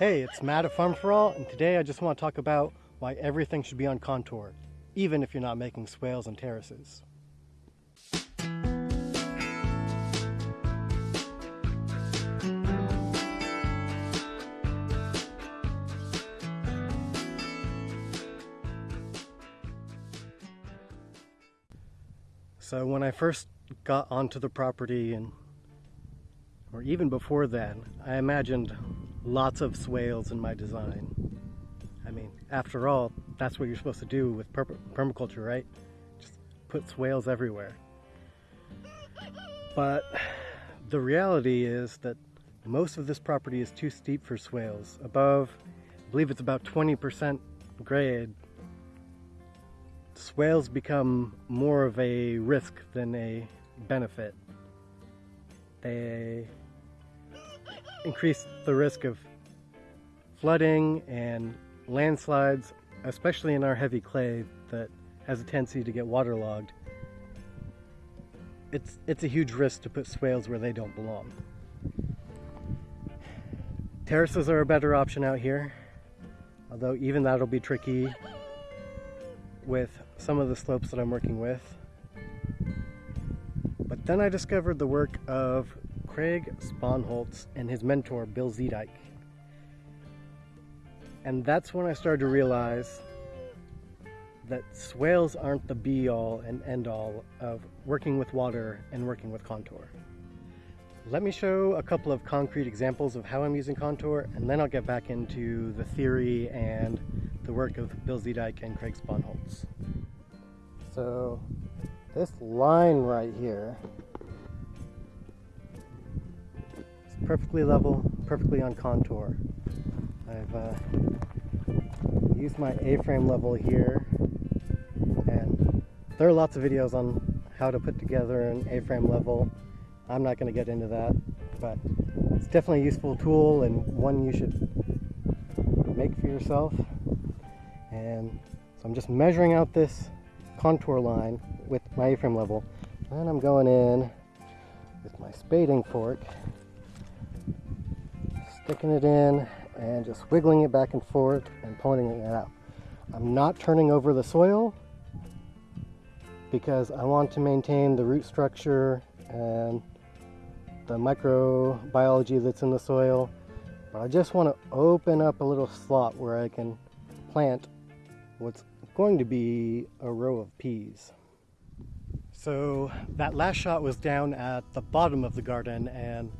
Hey, it's Matt at Farm for All, and today I just want to talk about why everything should be on contour, even if you're not making swales and terraces. So when I first got onto the property and or even before then, I imagined lots of swales in my design. I mean, after all, that's what you're supposed to do with per permaculture, right? Just put swales everywhere. But the reality is that most of this property is too steep for swales. Above, I believe it's about 20% grade. Swales become more of a risk than a benefit. They increase the risk of flooding and landslides, especially in our heavy clay that has a tendency to get waterlogged. It's, it's a huge risk to put swales where they don't belong. Terraces are a better option out here, although even that'll be tricky with some of the slopes that I'm working with. But then I discovered the work of Craig Sponholtz and his mentor, Bill Zeedyk. And that's when I started to realize that swales aren't the be-all and end-all of working with water and working with contour. Let me show a couple of concrete examples of how I'm using contour, and then I'll get back into the theory and the work of Bill Zeedyk and Craig Sponholtz. So this line right here perfectly level, perfectly on contour. I've uh, used my A-frame level here and there are lots of videos on how to put together an A-frame level. I'm not going to get into that, but it's definitely a useful tool and one you should make for yourself. And so I'm just measuring out this contour line with my A-frame level. And I'm going in with my spading fork sticking it in and just wiggling it back and forth and pointing it out. I'm not turning over the soil because I want to maintain the root structure and the microbiology that's in the soil. But I just want to open up a little slot where I can plant what's going to be a row of peas. So that last shot was down at the bottom of the garden and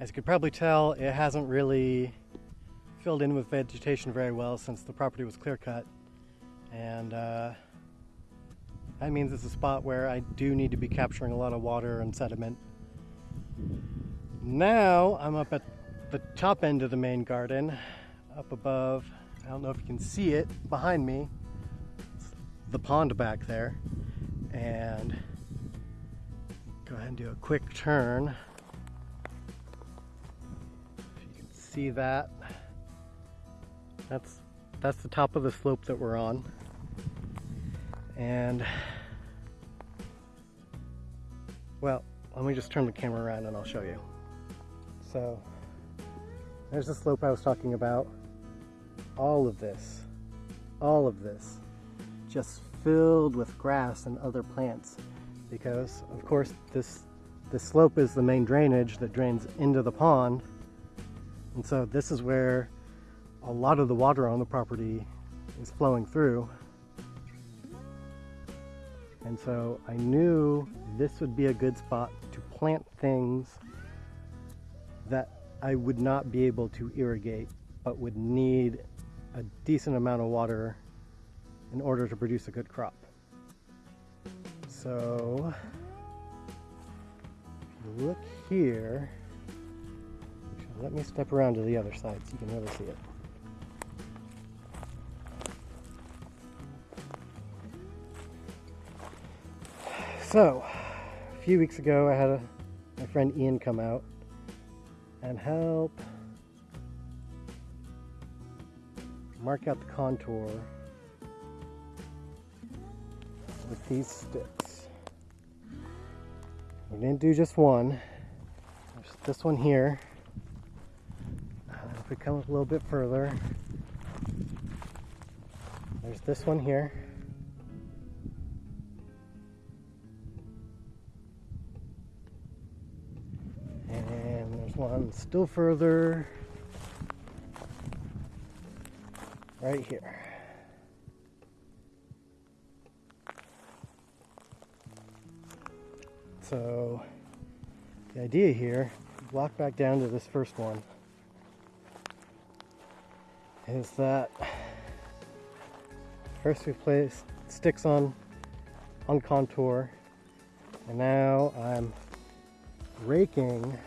as you could probably tell, it hasn't really filled in with vegetation very well since the property was clear cut. And uh, that means it's a spot where I do need to be capturing a lot of water and sediment. Now I'm up at the top end of the main garden, up above. I don't know if you can see it behind me. The pond back there. And go ahead and do a quick turn. See that. That's that's the top of the slope that we're on. And well, let me just turn the camera around and I'll show you. So there's the slope I was talking about. All of this, all of this, just filled with grass and other plants because of course this this slope is the main drainage that drains into the pond and so this is where a lot of the water on the property is flowing through. And so I knew this would be a good spot to plant things that I would not be able to irrigate, but would need a decent amount of water in order to produce a good crop. So, look here, let me step around to the other side so you can really see it. So, a few weeks ago I had a, my friend Ian come out and help mark out the contour with these sticks. We didn't do just one. There's this one here we come up a little bit further, there's this one here. And there's one still further right here. So the idea here, walk back down to this first one, is that first we placed sticks on on contour and now I'm raking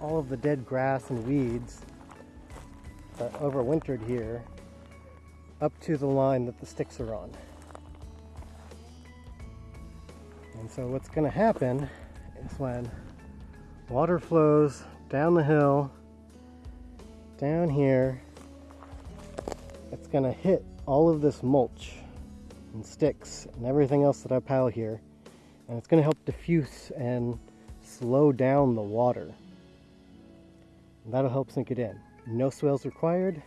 all of the dead grass and weeds that overwintered here up to the line that the sticks are on. And so what's going to happen is when water flows down the hill, down here, it's to hit all of this mulch and sticks and everything else that I pile here. And it's to help diffuse and slow down the water. And that'll help sink it in. No swales required.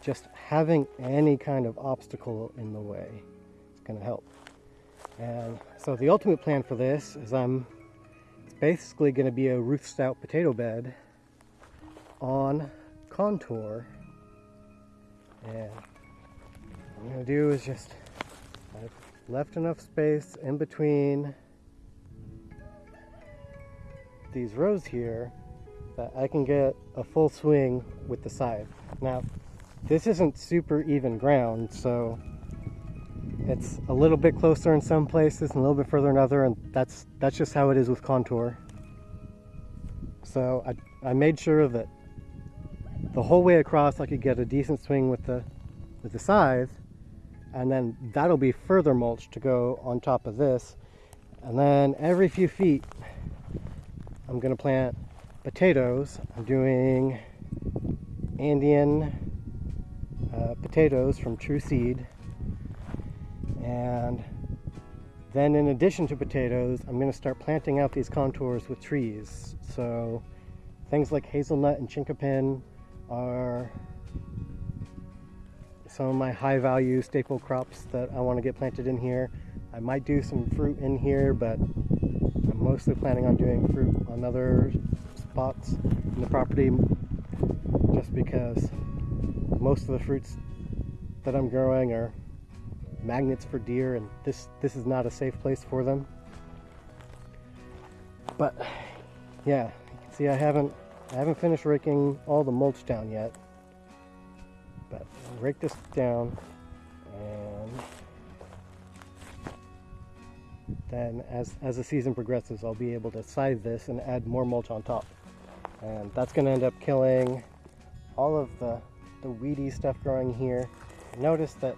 Just having any kind of obstacle in the way is to help. And so the ultimate plan for this is I'm it's basically going to be a root-stout potato bed on contour. And what I'm to do is just I've left enough space in between these rows here that I can get a full swing with the scythe. Now, this isn't super even ground, so it's a little bit closer in some places and a little bit further in other, and that's that's just how it is with contour. So I, I made sure that the whole way across I could get a decent swing with the with the scythe, and then that'll be further mulch to go on top of this. And then every few feet, I'm gonna plant potatoes. I'm doing Andean uh, potatoes from True Seed. And then in addition to potatoes, I'm to start planting out these contours with trees. So things like hazelnut and chinkapin are some of my high value staple crops that I want to get planted in here. I might do some fruit in here, but I'm mostly planning on doing fruit on other spots in the property just because most of the fruits that I'm growing are magnets for deer and this this is not a safe place for them but yeah you can see I haven't I haven't finished raking all the mulch down yet but I'll rake this down and then as, as the season progresses I'll be able to scythe this and add more mulch on top and that's going to end up killing all of the the weedy stuff growing here notice that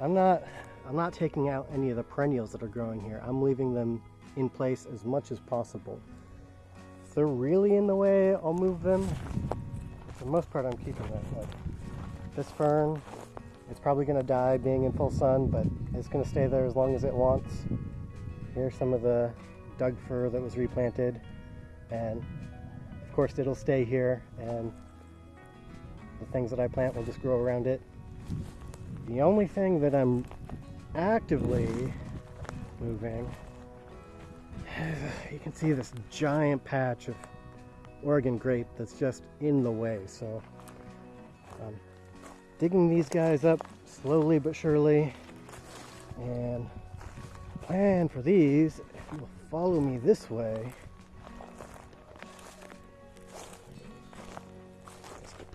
I'm not, I'm not taking out any of the perennials that are growing here. I'm leaving them in place as much as possible. They're really in the way, I'll move them. For the most part, I'm keeping. Like this fern, it's probably going to die being in full sun, but it's going to stay there as long as it wants. Here's some of the Doug fir that was replanted. And of course, it'll stay here, and the things that I plant will just grow around it. The only thing that I'm actively moving, you can see this giant patch of Oregon grape that's just in the way. So I'm digging these guys up slowly but surely. And plan for these, if you'll follow me this way,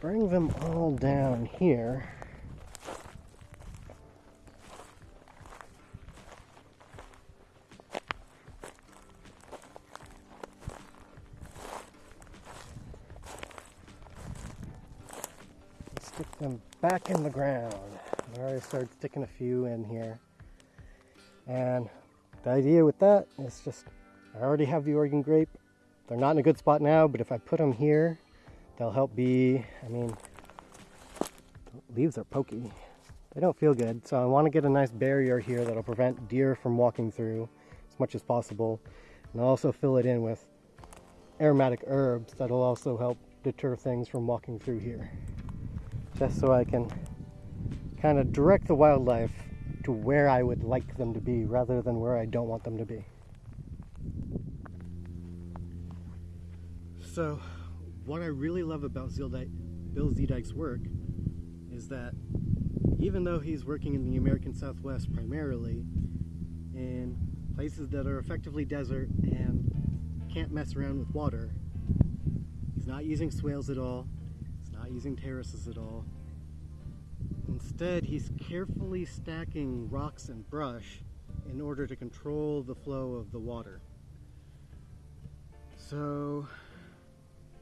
bring them all down here. Them back in the ground. I already started sticking a few in here. And the idea with that is just, I already have the Oregon grape. They're not in a good spot now, but if I put them here, they'll help be, I mean, leaves are pokey. They don't feel good. So I want to get a nice barrier here that'll prevent deer from walking through as much as possible. And I'll also fill it in with aromatic herbs that'll also help deter things from walking through here. Just so I can kind of direct the wildlife to where I would like them to be rather than where I don't want them to be. So, what I really love about Bill Zeedyk's work is that even though he's working in the American Southwest primarily, in places that are effectively desert and can't mess around with water, he's not using swales at all, using terraces at all, Instead, he's carefully stacking rocks and brush in order to control the flow of the water. So,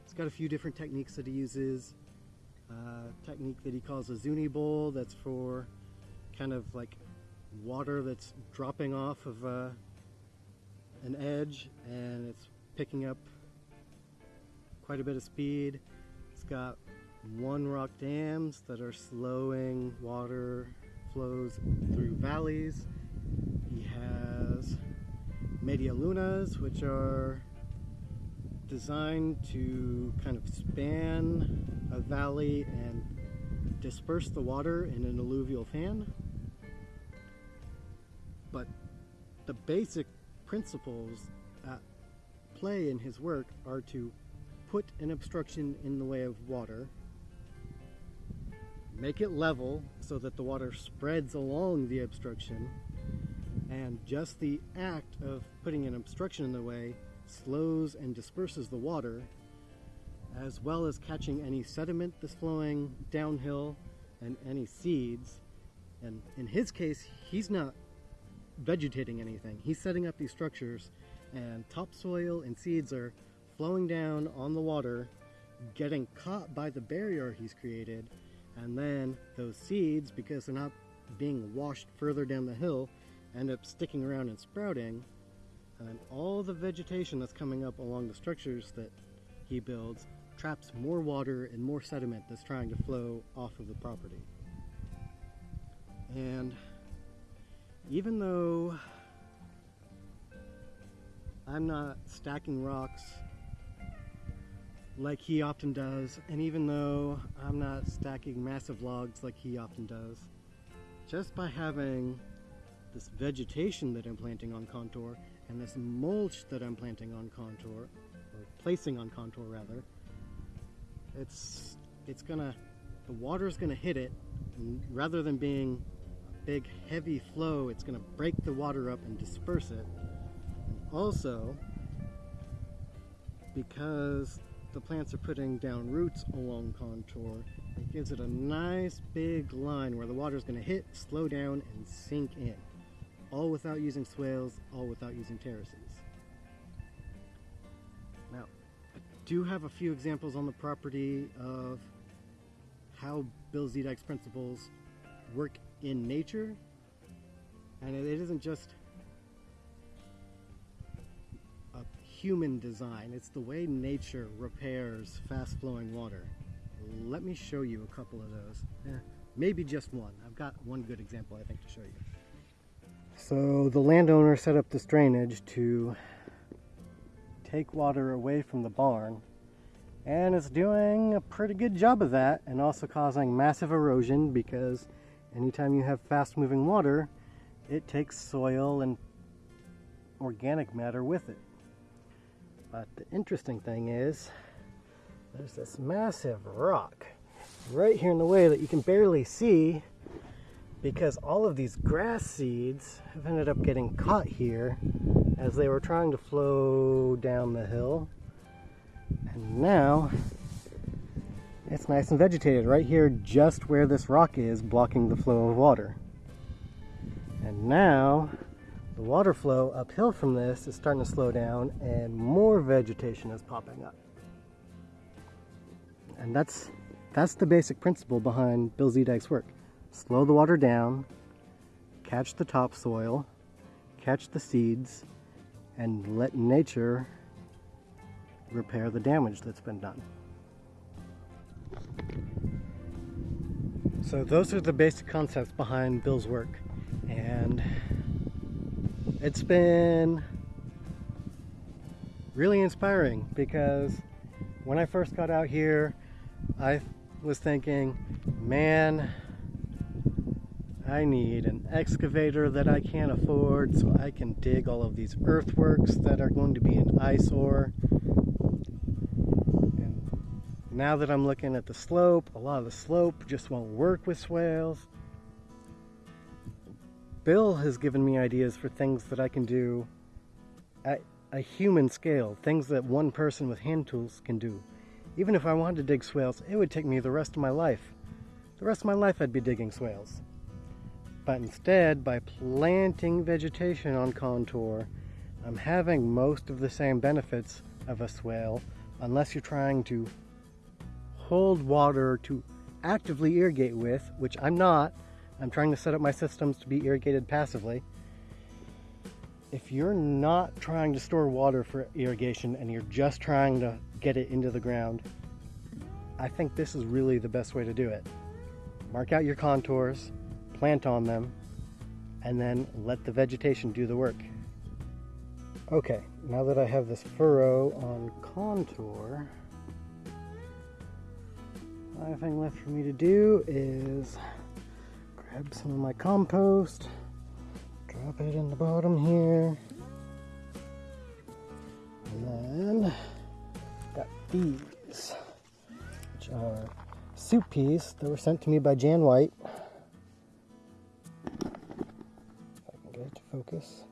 he's got a few different techniques that he uses. Technique that he calls a Zuni bowl, that's for kind of like water that's dropping off of uh, an edge and it's picking up quite a bit of speed. It's got one rock dams that are slowing water flows through valleys. He has media lunas, which are designed to kind of span a valley and disperse the water in an alluvial fan. But the basic principles at play in his work are to put an obstruction in the way of water make it level so that the water spreads along the obstruction and just the act of putting an obstruction in the way slows and disperses the water as well as catching any sediment that's flowing downhill and any seeds. And in his case he's not vegetating anything. He's setting up these structures and topsoil and seeds are flowing down on the water getting caught by the barrier he's created and then those seeds, because they're not being washed further down the hill, end up sticking around and sprouting. And then all the vegetation that's coming up along the structures that he builds traps more water and more sediment that's trying to flow off of the property. And even though I'm not stacking rocks like he often does, and even though I'm not stacking massive logs like he often does, just by having this vegetation that I'm planting on contour and this mulch that I'm planting on contour, or placing on contour rather, it's it's gonna the water's gonna hit it and rather than being a big heavy flow it's gonna break the water up and disperse it. And also because the plants are putting down roots along contour, it gives it a nice big line where the water is going to hit, slow down, and sink in. All without using swales, all without using terraces. Now, I do have a few examples on the property of how Bill Zeedyk's principles work in nature. And it isn't just human design. It's the way nature repairs fast flowing water. Let me show you a couple of those. Eh, maybe just one. I've got one good example I think to show you. So the landowner set up this drainage to take water away from the barn and it's doing a pretty good job of that and also causing massive erosion because anytime you have fast moving water it takes soil and organic matter with it. But the interesting thing is, there's this massive rock right here in the way that you can barely see because all of these grass seeds have ended up getting caught here as they were trying to flow down the hill. And now it's nice and vegetated right here just where this rock is blocking the flow of water. And now the water flow uphill from this is starting to slow down and more vegetation is popping up. And that's, that's the basic principle behind Bill Zeedyk's work. Slow the water down, catch the topsoil, catch the seeds, and let nature repair the damage that's been done. So those are the basic concepts behind Bill's work. And it's been really inspiring because when I first got out here, I was thinking, man, I need an excavator that I can't afford so I can dig all of these earthworks that are going to be an eyesore. And now that I'm looking at the slope, a lot of the slope just won't work with swales. Bill has given me ideas for things that I can do at a human scale, things that one person with hand tools can do. Even if I wanted to dig swales, it would take me the rest of my life. The rest of my life I'd be digging swales. But instead, by planting vegetation on contour, I'm having most of the same benefits of a swale, unless you're trying to hold water to actively irrigate with, which I'm not. I'm trying to set up my systems to be irrigated passively. If you're not trying to store water for irrigation and you're just trying to get it into the ground, I think this is really the best way to do it. Mark out your contours, plant on them, and then let the vegetation do the work. Okay, now that I have this furrow on contour, the only thing left for me to do is grab some of my compost, drop it in the bottom here, and then got these, which are soup peas that were sent to me by Jan White. If I can get it to focus.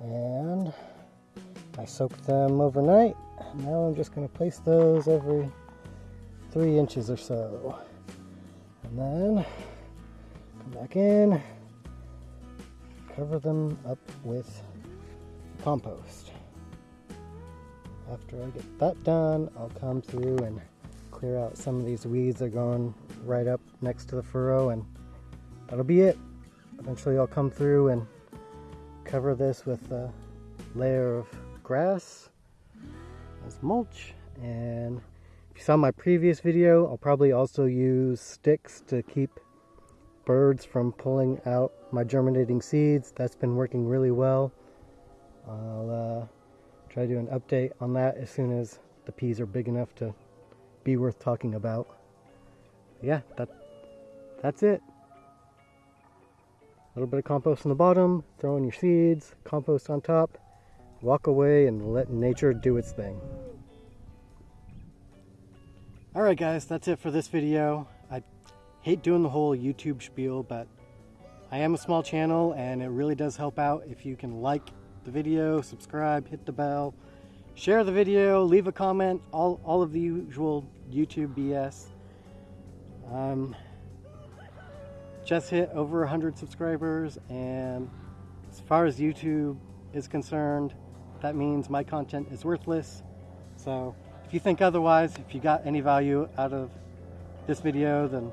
And I soaked them overnight. Now I'm just going to place those every three inches or so. And then back in, cover them up with compost. After I get that done, I'll come through and clear out some of these weeds that are going right up next to the furrow and that'll be it. Eventually I'll come through and cover this with a layer of grass as mulch and if you saw my previous video I'll probably also use sticks to keep birds from pulling out my germinating seeds that's been working really well I'll uh, try to do an update on that as soon as the peas are big enough to be worth talking about yeah that that's it a little bit of compost on the bottom, throw in your seeds, compost on top, walk away and let nature do its thing. Alright guys, that's it for this video. Hate doing the whole YouTube spiel, but I am a small channel and it really does help out if you can like the video, subscribe, hit the bell, share the video, leave a comment, all, all of the usual YouTube BS. Um, just hit over 100 subscribers and as far as YouTube is concerned that means my content is worthless so if you think otherwise if you got any value out of this video then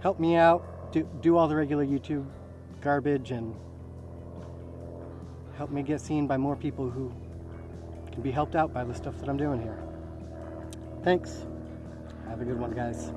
help me out do, do all the regular YouTube garbage and help me get seen by more people who can be helped out by the stuff that I'm doing here. Thanks. Have a good one guys.